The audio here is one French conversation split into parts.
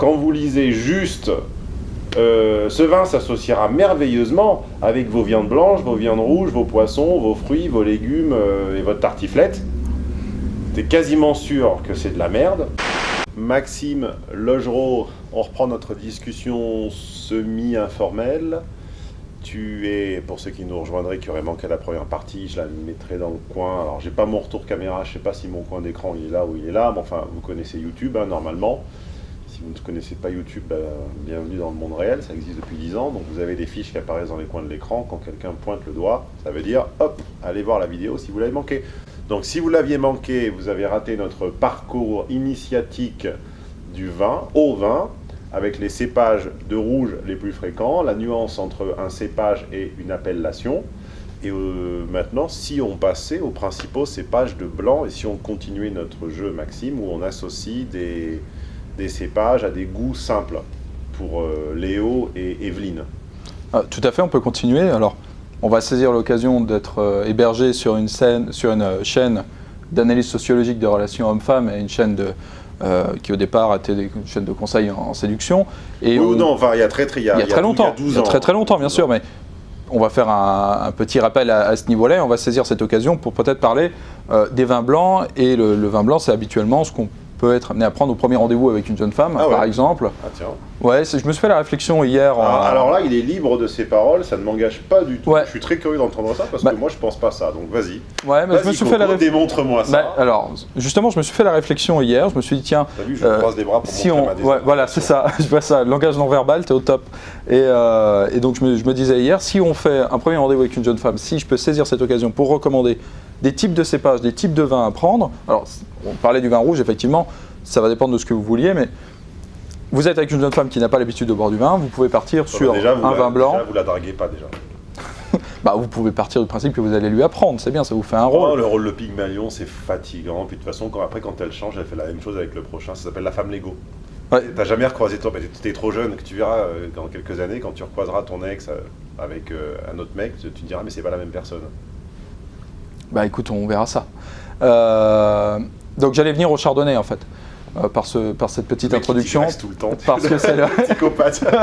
quand vous lisez juste euh, ce vin s'associera merveilleusement avec vos viandes blanches, vos viandes rouges, vos poissons, vos fruits, vos légumes euh, et votre tartiflette. T'es quasiment sûr que c'est de la merde. Maxime Logereau, on reprend notre discussion semi-informelle. Tu es, pour ceux qui nous rejoindraient, qui auraient manqué la première partie, je la mettrai dans le coin. Alors, j'ai pas mon retour caméra, je sais pas si mon coin d'écran il est là ou il est là, mais enfin, vous connaissez YouTube hein, normalement. Si vous ne connaissez pas YouTube, bah, bienvenue dans le monde réel, ça existe depuis 10 ans. Donc vous avez des fiches qui apparaissent dans les coins de l'écran. Quand quelqu'un pointe le doigt, ça veut dire, hop, allez voir la vidéo si vous l'avez manqué. Donc si vous l'aviez manqué, vous avez raté notre parcours initiatique du vin, au vin, avec les cépages de rouge les plus fréquents, la nuance entre un cépage et une appellation. Et euh, maintenant, si on passait aux principaux cépages de blanc, et si on continuait notre jeu Maxime, où on associe des, des cépages à des goûts simples pour euh, Léo et Evelyne. Ah, tout à fait, on peut continuer. Alors, on va saisir l'occasion d'être euh, hébergé sur une, scène, sur une euh, chaîne d'analyse sociologique des relations hommes-femmes et une chaîne de, qui au départ était une chaîne de conseil en, séduction. Et oui non, enfin, il y a très, très, il y a, il y a très longtemps, il y a très très longtemps, bien sûr, mais on va faire un, petit rappel à, ce niveau-là. On va saisir cette occasion pour peut-être parler des vins blancs. Et le, le vin blanc, c'est habituellement ce qu'on peut être amené à prendre au premier rendez-vous avec une jeune femme, ah par exemple. Ah tiens. Ouais, je me suis fait la réflexion hier. Alors, alors, là, il est libre de ses paroles, ça ne m'engage pas du tout. Je suis très curieux d'entendre ça parce que bah- moi, je pense pas ça. Donc vas-y. Ouais, mais je me suis fait la réflexion. Démontre-moi ça. Bah, alors, justement, je me suis fait la réflexion hier. Je me suis dit, tiens. Vu, je euh, croise des bras pour si on. Ouais, voilà, c'est ça. je vois ça. Langage non verbal, t'es au top. Et, euh, et donc, je me, je me disais hier, si on fait un premier rendez-vous avec une jeune femme, si je peux saisir cette occasion pour recommander des types de cépages, des types de vins à prendre. Alors, on parlait du vin rouge, effectivement ça va dépendre de ce que vous vouliez, mais vous êtes avec une jeune femme qui n'a pas l'habitude de boire du vin, vous pouvez partir sur un vin blanc. Déjà, vous la draguez pas déjà. bah, vous pouvez partir du principe que vous allez lui apprendre, c'est bien, ça vous fait un rôle. le rôle de Pygmalion, c'est fatigant. Puis de toute façon, quand, après, quand elle change, elle fait la même chose avec le prochain. Ça s'appelle la femme Lego. Ouais. T'as jamais recroisé toi, tu es trop jeune, que tu verras euh, dans quelques années, quand tu recroiseras ton ex euh, avec euh, un autre mec, tu te diras, mais c'est pas la même personne. Bah écoute, on verra ça. donc j'allais venir au chardonnay en fait. Euh, par, ce, par cette petite introduction. tout le temps. Parce que c'est le psychopathe.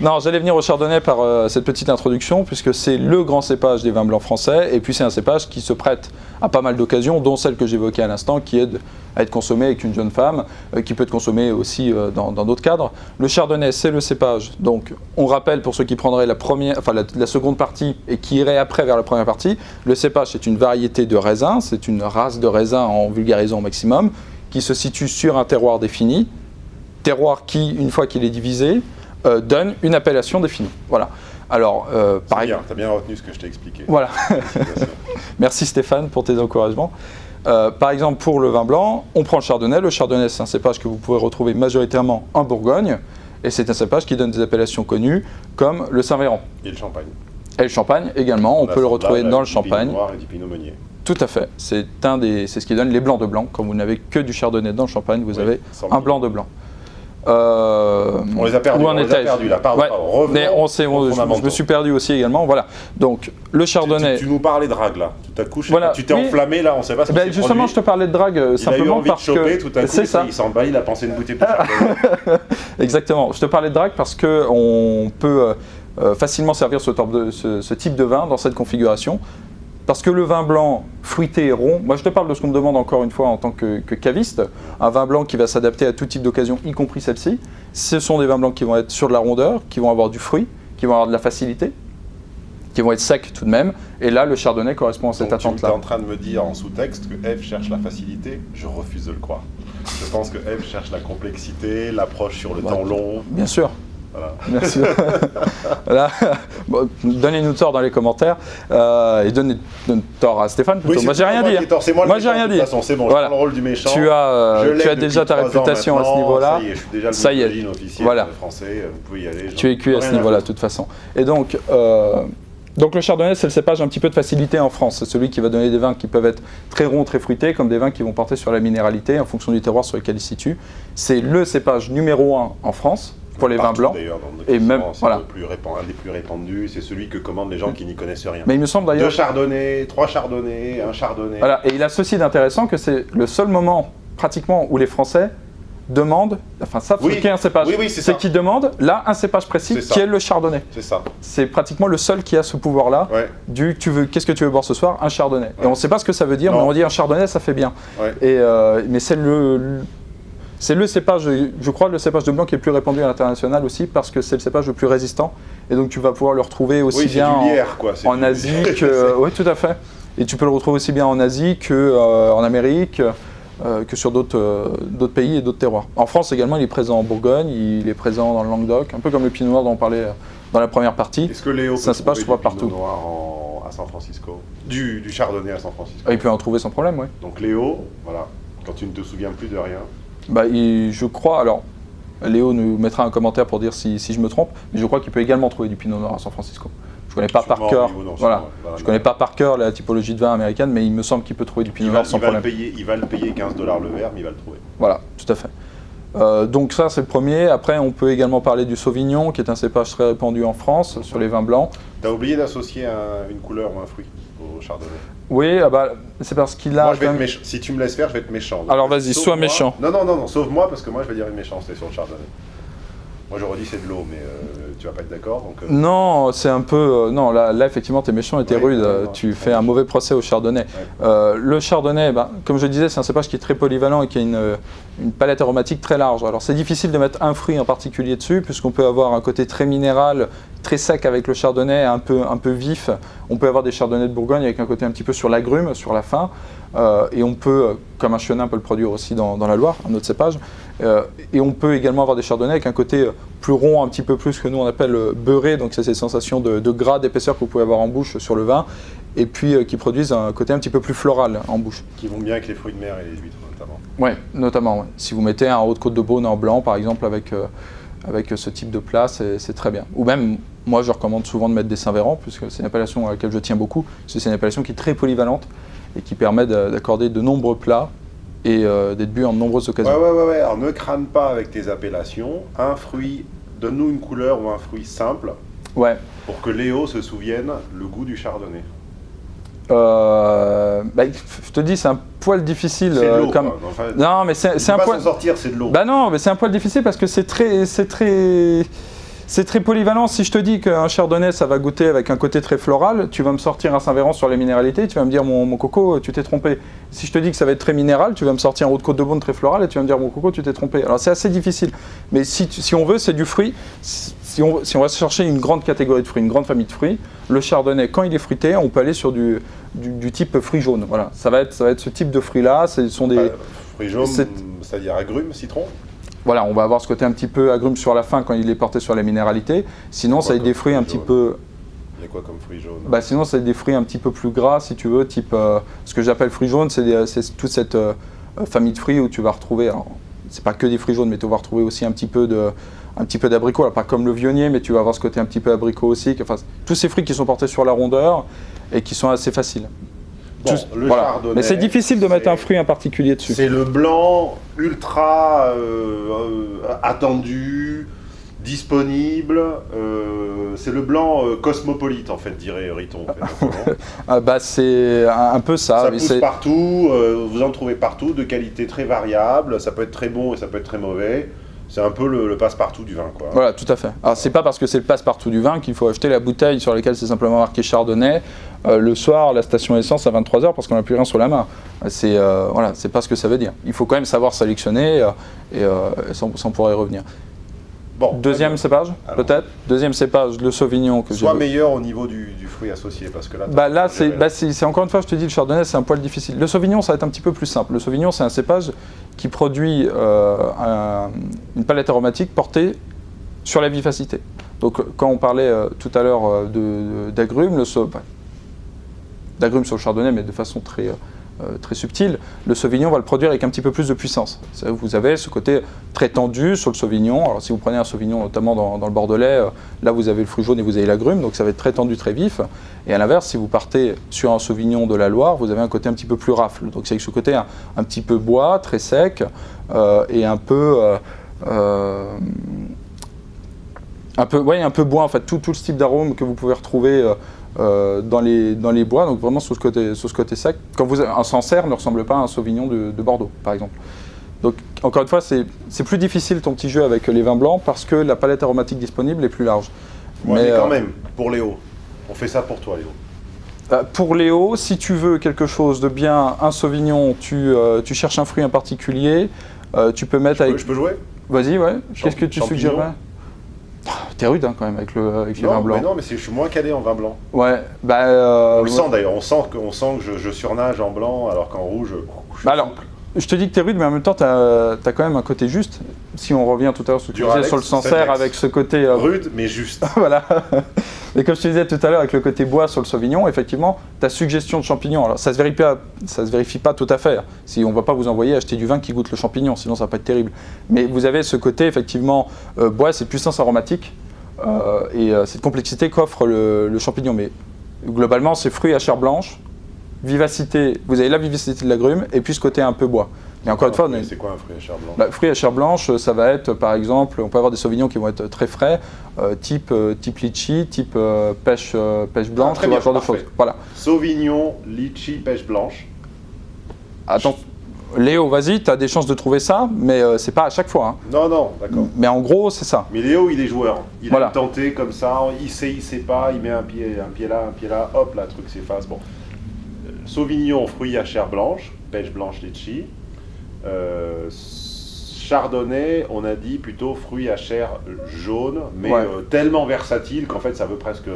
non, j'allais venir au Chardonnay par euh, cette petite introduction, puisque c'est le grand cépage des vins blancs français, et puis c'est un cépage qui se prête à pas mal d'occasions, dont celle que j'évoquais à l'instant, qui est à être consommé avec une jeune femme, euh, qui peut être consommé aussi dans d'autres cadres. Le Chardonnay, c'est le cépage. Donc, on rappelle pour ceux qui prendraient la, première, enfin, la seconde partie et qui iraient après vers la première partie, le cépage, c'est une variété de raisin, c'est une race de raisin en vulgarisant au maximum, qui se situe sur un terroir défini, terroir qui, une fois qu'il est divisé, euh, donne une appellation définie. Voilà. Alors, euh, par exemple... Tu as bien retenu ce que je t'ai expliqué. Voilà. Merci Stéphane pour tes encouragements. Euh, par exemple, pour le vin blanc, on prend le chardonnay. Le chardonnay, c'est un cépage que vous pouvez retrouver majoritairement en Bourgogne. Et c'est un cépage qui donne des appellations connues comme le Saint-Véran. Et le champagne. Et le champagne également, on, peut le retrouver dans le champagne. Noir et du pinot meunier. Tout à fait. C'est un des, c'est ce qui donne les blancs de blanc. Quand vous n'avez que du chardonnay dans le champagne, vous avez un blanc de blanc. Euh, on les a perdus, on, les a perdus là, pardon, mais on sait, je, me suis perdu aussi également, voilà. Donc, le chardonnay... Tu, nous parlais de drague là, tu t'as couché, tu t'es enflammé là, on sait pas ce ben, Justement, je te parlais de drague euh, simplement a eu parce choper, que... tout à coup, ça. il s'en bat, il a pensé une bouteille de chardonnay. Exactement, je te parlais de drague parce qu'on peut euh, facilement servir ce, de, ce type de vin dans cette configuration. Parce que le vin blanc fruité et rond, moi je te parle de ce qu'on me demande encore une fois en tant que, caviste, un vin blanc qui va s'adapter à tout type d'occasion, y compris celle-ci, ce sont des vins blancs qui vont être sur de la rondeur, qui vont avoir du fruit, qui vont avoir de la facilité, qui vont être secs tout de même, et là le chardonnay correspond à cette attente-là. Tu es en train de me dire en sous-texte que Eve cherche la facilité, je refuse de le croire. Je pense que Eve cherche la complexité, l'approche sur le temps long. Bien sûr, voilà. Merci. Donnez-nous tort dans les commentaires euh, et donnez tort à Stéphane plutôt. moi j'ai rien dit. Hein. Moi, j'ai rien dit. C'est bon, voilà. le rôle du méchant. Tu as, euh, tu as déjà ta réputation à ce niveau-là. Ça y est, je suis déjà le est. officiel voilà. français. Vous pouvez y aller. Tu es cuit à ce niveau-là de toute façon. Et donc. Euh, donc le chardonnay, c'est le cépage un petit peu de facilité en France. C'est celui qui va donner des vins qui peuvent être très ronds, très fruités, comme des vins qui vont porter sur la minéralité en fonction du terroir sur lequel il se situe. C'est le cépage numéro un en France pour les vins blancs. Et même, voilà. Le plus un des plus répandus, c'est celui que commandent les gens qui n'y connaissent rien. Mais il me semble d'ailleurs... Deux chardonnays, trois chardonnays, un chardonnay. Voilà, et il a ceci d'intéressant que c'est le seul moment, pratiquement, où les Français demandent, enfin savent Oui. ce qu'est un cépage. Oui, oui, c'est ça. qu'ils demandent là un cépage précis ça. qui est le chardonnay. C'est ça. C'est pratiquement le seul qui a ce pouvoir-là. Ouais. Du tu veux, qu'est-ce que tu veux boire ce soir? Un chardonnay. Et on ne sait pas ce que ça veut dire, Non. mais on dit un chardonnay, ça fait bien. Ouais. Et, euh, mais c'est le, le- c'est le cépage, je crois, le cépage de blanc qui est le plus répandu à l'international aussi, parce que c'est le cépage le plus résistant. Et donc tu vas pouvoir le retrouver aussi Oui, bien en- lierre, quoi. c'est en, du- Asie que. Oui, tout à fait. Et tu peux le retrouver aussi bien en Asie que euh, en Amérique. euh, que sur d'autres euh, d'autres pays et d'autres terroirs. En France également, il est présent en Bourgogne, il est présent dans le Languedoc, un peu comme le pinot noir dont on parlait euh, dans la première partie. Est-ce que Léo Ça peut se passe, je trouver crois, du partout. Noir en- à San Francisco? Du, du chardonnay à San Francisco. Ah, il peut en trouver sans problème, oui. Donc Léo, voilà, quand tu ne te souviens plus de rien, Bah, il- je crois, alors Léo nous mettra un commentaire pour dire si, si je me trompe, mais je crois qu'il peut également trouver du pinot noir à San Francisco. Je connais pas par cœur, non, voilà. Je connais pas par cœur la typologie de vin américaine, mais il me semble qu'il peut trouver du pinot noir sans il va le problème. payer, il va le payer 15 dollars le verre, mais il va le trouver. Voilà, tout à fait. Euh, donc ça c'est le premier. Après on peut également parler du Sauvignon, qui est un cépage très répandu en France sur les vins blancs. T'as oublié d'associer un- une couleur ou un fruit au chardonnay. Oui, ah bah, c'est parce qu'il a Moi, je vais quand être même- méchant. Si tu me laisses faire, je vais être méchant. Donc, Alors, vas-y, sois méchant. Non, non, non, non, sauve-moi parce que moi, je vais dire une méchanceté sur le chardonnay. Moi, j'aurais dit c'est de l'eau, mais euh, tu vas pas être d'accord. Donc, euh, Non, c'est un peu. euh, non, là, là effectivement, t'es méchant et t'es Ouais, rude. euh, tu fais un mauvais procès au chardonnay. Euh, le chardonnay, bah, comme je le disais, c'est un cépage qui est très polyvalent et qui a une, une palette aromatique très large. Alors, c'est difficile de mettre un fruit en particulier dessus, puisqu'on peut avoir un côté très minéral, très sec avec le chardonnay, un peu, un peu vif. On peut avoir des chardonnays de Bourgogne avec un côté un petit peu sur l'agrume, sur la fin. Euh, et on peut, euh, comme un chenin peut le produire aussi dans, dans la Loire, un autre cépage. Euh, et on peut également avoir des chardonnays avec un côté plus rond, un petit peu plus que nous on appelle beurré, donc c'est ces sensations de, de gras, d'épaisseur que vous pouvez avoir en bouche sur le vin, et puis euh, qui produisent un côté un petit peu plus floral en bouche. qui vont bien avec les fruits de mer et les huîtres, notamment. Ouais, notamment. ouais. Si vous mettez un haute côte de Beaune en blanc, par exemple, avec, avec ce type de plat, c'est très bien. Ou même, moi je recommande souvent de mettre des Saint-Véran, puisque c'est une appellation à laquelle je tiens beaucoup, c'est une appellation qui est très polyvalente et qui permet de- d'accorder de nombreux plats et euh, d'être bu en de nombreuses occasions. ouais, ouais, ouais. Alors, ne crâne pas avec tes appellations. Un fruit, donne-nous une couleur ou un fruit simple Ouais. pour que Léo se souvienne le goût du chardonnay. Euh, bah, je te dis, c'est un poil difficile. C'est de euh, l'eau, comme... Enfin, Non, mais c'est un poil. sortir, c'est de l'eau. Bah non, mais c'est un poil difficile parce que c'est très, c'est très, c'est très polyvalent. Si je te dis qu'un chardonnay, ça va goûter avec un côté très floral, tu vas me sortir un Saint-Véran sur les minéralités, tu vas me dire mon, mon coco, tu t'es trompé. Si je te dis que ça va être très minéral, tu vas me sortir un haut de côte de Beaune très floral et tu vas me dire mon coco, tu t'es trompé. Alors c'est assez difficile. Mais si, on veut, c'est du fruit. Si on, si on va chercher une grande catégorie de fruits, une grande famille de fruits, le chardonnay, quand il est fruité, on peut aller sur du, du, du type fruit jaune. Voilà, ça va être, ça va être ce type de fruits-là. Ce sont des, Enfin, fruits jaunes, c'est- c'est-à-dire agrumes, citron? Voilà, on va avoir ce côté un petit peu agrume sur la fin quand il est porté sur les minéralités. Sinon, ça comme des fruits un petit peu. Il y a quoi comme fruits jaunes Bah, sinon, être des fruits un petit peu plus gras, si tu veux, type. euh, ce que j'appelle fruits jaunes, c'est des- c'est toute cette euh, euh, famille de fruits où tu vas retrouver. C'est pas que des fruits jaunes, mais tu vas retrouver aussi un petit peu de. Un petit peu d'abricot, alors pas comme le vionnier, mais tu vas avoir ce côté un petit peu abricot aussi. Enfin, tous ces fruits qui sont portés sur la rondeur et qui sont assez faciles. Bon, Tous- le voilà. chardonnay. Mais c'est difficile de mettre un fruit en particulier dessus. C'est le blanc ultra euh, euh, attendu, disponible. euh, c'est le blanc euh, cosmopolite, en fait, dirait Riton. en fait. Ah, bah, c'est un, un peu ça. ça pousse partout, euh, vous en trouvez partout, de qualité très variable. Ça peut être très bon et ça peut être très mauvais. C'est un peu le, le passe-partout du vin, quoi. Voilà, tout à fait. Alors, c'est pas parce que c'est le passe-partout du vin qu'il faut acheter la bouteille sur laquelle c'est simplement marqué Chardonnay euh, le soir, la station essence à 23h parce qu'on n'a plus rien sur la main. C'est euh, voilà, c'est pas ce que ça veut dire. Il faut quand même savoir sélectionner euh, et ça, on- pourrait y revenir. Bon, Deuxième cépage, peut-être Deuxième cépage, le Sauvignon que. Soit meilleur au niveau du, du fruit associé, parce que là... Bah là, c'est bah, encore une fois, je te dis, le chardonnay, c'est un poil difficile. Le sauvignon, ça va être un petit peu plus simple. Le sauvignon, c'est un cépage qui produit euh, un- une palette aromatique portée sur la vivacité. Donc, quand on parlait euh, tout à l'heure d'agrumes, le enfin, d'agrumes sur le chardonnay, mais de façon très, euh, euh, très subtile, le sauvignon va le produire avec un petit peu plus de puissance. Vous avez ce côté très tendu sur le sauvignon. Alors, si vous prenez un sauvignon, notamment dans, le bordelais, euh, là, vous avez le fruit jaune et vous avez l'agrume, donc ça va être très tendu, très vif. Et à l'inverse, si vous partez sur un sauvignon de la Loire, vous avez un côté un petit peu plus rafle. Donc c'est avec ce côté un, petit peu bois, très sec, et un peu... euh, un peu, ouais, un peu bois en fait, tout, tout ce type d'arôme que vous pouvez retrouver euh, dans, les, dans les bois, donc vraiment sur ce côté, sur ce côté sec. Quand vous, un Sancerre ne ressemble pas à un Sauvignon de, de Bordeaux, par exemple. Donc encore une fois, c'est plus difficile ton petit jeu avec les vins blancs parce que la palette aromatique disponible est plus large. mais, quand euh, même, pour Léo, on fait ça pour toi Léo. Bah, pour Léo, si tu veux quelque chose de bien, un Sauvignon, tu, euh, tu cherches un fruit en particulier, tu peux mettre je avec... Peux, je peux jouer? Vas-y, ouais. Qu'est-ce que tu suggérerais T'es rude hein, quand même avec, le, avec les vins blancs. Mais non, mais je suis moins calé en vin blanc. Ouais, bah... on le sent d'ailleurs, on sent que, sent que je, je, surnage en blanc alors qu'en rouge... Je bah alors, je te dis que tu es rude, mais en même temps, tu as, quand même un côté juste. Si on revient tout à l'heure sur sur le Sancerre avec ce côté... Euh, rude, mais juste. voilà. Et comme je te disais tout à l'heure avec le côté bois sur le Sauvignon, effectivement, ta suggestion de champignons, alors ça ne se, vérifie pas, ça se vérifie pas tout à fait. Si on ne va pas vous envoyer acheter du vin qui goûte le champignon, sinon ça va pas être terrible. Mais vous avez ce côté, effectivement, euh, bois, cette puissance aromatique euh, et cette complexité qu'offre le, le champignon. Mais globalement, c'est fruits à chair blanche, vivacité, vous avez la vivacité de l'agrume et puis ce côté un peu bois. Mais encore une fois, c'est quoi un fruit à chair blanche? Bah, Fruit à chair blanche, ça va être par exemple, on peut avoir des sauvignons qui vont être très frais, euh, type, euh, type litchi, type euh, pêche, pêche blanche, ah, bien, genre de choses. Voilà. Sauvignon, litchi, pêche blanche. Attends, Léo, vas-y, tu as des chances de trouver ça, mais c'est pas à chaque fois. Hein. Non, non, d'accord. Mais en gros, c'est ça. Mais Léo, il est joueur. Il voilà. a tenté comme ça, il sait, il sait pas, il met un pied, un pied là, un pied là, hop, là, le truc s'efface. Bon. Sauvignon, fruits à chair blanche, pêche blanche litchi. Euh, chardonnay, on a dit plutôt fruits à chair jaune, mais euh, tellement versatile qu'en fait ça veut presque...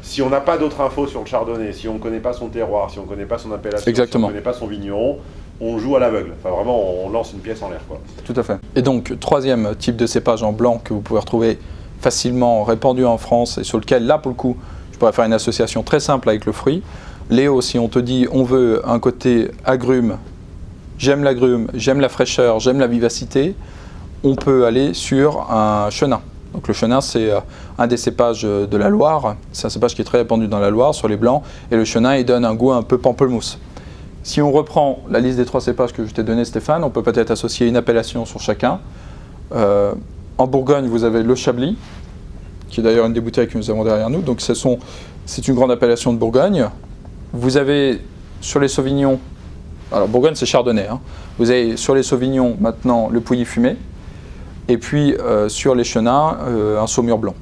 Si on n'a pas d'autres infos sur le chardonnay, si on ne connaît pas son terroir, si on ne connaît pas son appellation, si on ne connaît pas son vigneron, on joue à l'aveugle. Enfin vraiment, on lance une pièce en l'air. Tout à fait. Et donc, troisième type de cépage en blanc que vous pouvez retrouver facilement répandu en France et sur lequel, là pour le coup, je pourrais faire une association très simple avec le fruit, Léo, si on te dit on veut un côté agrume, j'aime l'agrume, j'aime la fraîcheur, j'aime la vivacité, on peut aller sur un chenin. Donc le chenin, c'est euh, un des cépages de la Loire. C'est un cépage qui est très répandu dans la Loire, sur les blancs. Et le chenin, il donne un goût un peu pamplemousse. Si on reprend la liste des trois cépages que je t'ai donné, Stéphane, on peut peut-être associer une appellation sur chacun. Euh, en Bourgogne, vous avez le Chablis, qui est d'ailleurs une des bouteilles que nous avons derrière nous. Donc c'est une grande appellation de Bourgogne. Vous avez sur les Sauvignons, alors Bourgogne c'est Chardonnay, hein. vous avez sur les Sauvignons maintenant le Pouilly fumé, et puis euh, sur les Chenins, euh, un Saumur blanc.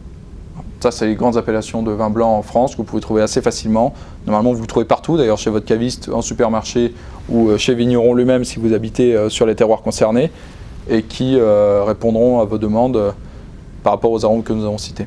Ça, c'est les grandes appellations de vin blanc en France que vous pouvez trouver assez facilement. Normalement, vous le trouvez partout, d'ailleurs chez votre caviste, en supermarché ou euh, chez Vigneron lui-même si vous habitez sur les terroirs concernés et qui répondront à vos demandes par rapport aux arômes que nous avons cités.